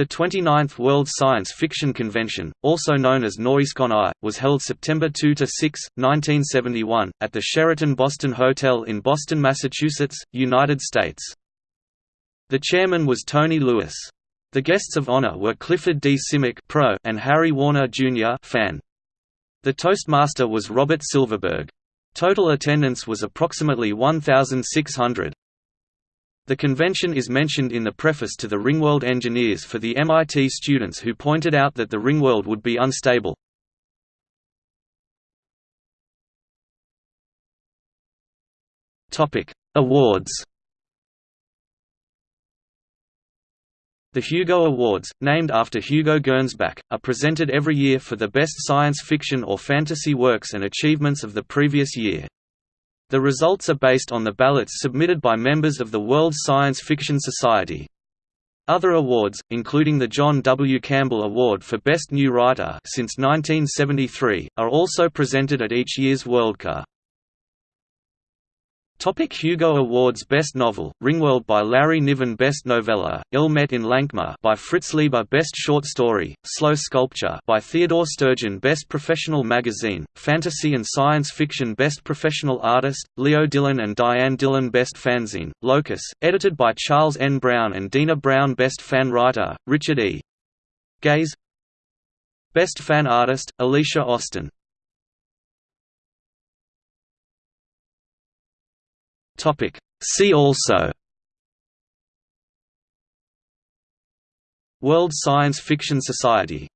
The 29th World Science Fiction Convention, also known as Noreascon I, was held September 2–6, 1971, at the Sheraton Boston Hotel in Boston, Massachusetts, United States. The chairman was Tony Lewis. The guests of honor were Clifford D. Simak Pro and Harry Warner Jr. Fan. The Toastmaster was Robert Silverberg. Total attendance was approximately 1,600. The convention is mentioned in the preface to the Ringworld Engineers for the MIT students who pointed out that the Ringworld would be unstable. Awards The Hugo Awards, named after Hugo Gernsback, are presented every year for the best science fiction or fantasy works and achievements of the previous year. The results are based on the ballots submitted by members of the World Science Fiction Society. Other awards, including the John W. Campbell Award for Best New Writer since 1973, are also presented at each year's Worldcon. Topic Hugo Awards Best Novel, Ringworld by Larry Niven Best Novella, Ill Met in Lankhmar by Fritz Leiber Best Short Story, Slow Sculpture by Theodore Sturgeon Best Professional Magazine, Fantasy and Science Fiction Best Professional Artist, Leo Dillon and Diane Dillon Best Fanzine, Locus, edited by Charles N. Brown and Dena Brown Best Fan Writer, Richard E. Geis Best Fan Artist, Alicia Austin Topic. See also World Science Fiction Society